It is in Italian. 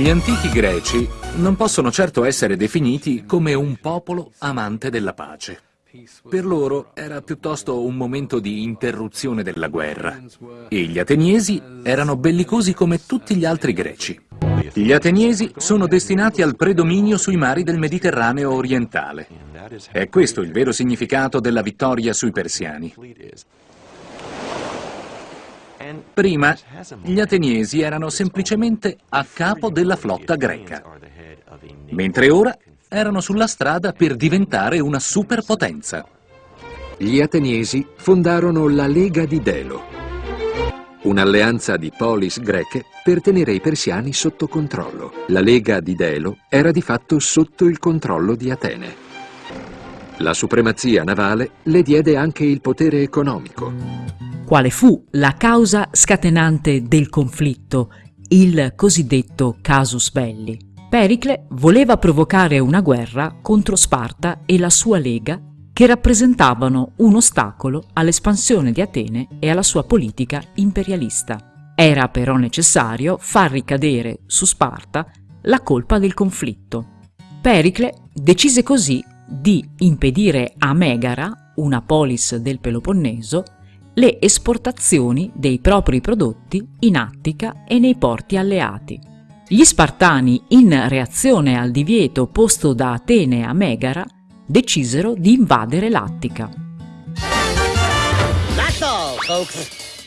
Gli antichi greci non possono certo essere definiti come un popolo amante della pace. Per loro era piuttosto un momento di interruzione della guerra e gli ateniesi erano bellicosi come tutti gli altri greci. Gli ateniesi sono destinati al predominio sui mari del Mediterraneo orientale. È questo il vero significato della vittoria sui persiani. Prima gli ateniesi erano semplicemente a capo della flotta greca, mentre ora erano sulla strada per diventare una superpotenza. Gli ateniesi fondarono la Lega di Delo, un'alleanza di polis greche per tenere i persiani sotto controllo. La Lega di Delo era di fatto sotto il controllo di Atene. La supremazia navale le diede anche il potere economico. Quale fu la causa scatenante del conflitto, il cosiddetto casus belli? Pericle voleva provocare una guerra contro Sparta e la sua lega che rappresentavano un ostacolo all'espansione di Atene e alla sua politica imperialista. Era però necessario far ricadere su Sparta la colpa del conflitto. Pericle decise così di impedire a Megara, una polis del Peloponneso, le esportazioni dei propri prodotti in Attica e nei porti alleati. Gli Spartani, in reazione al divieto posto da Atene a Megara, decisero di invadere l'Attica. That's all, folks.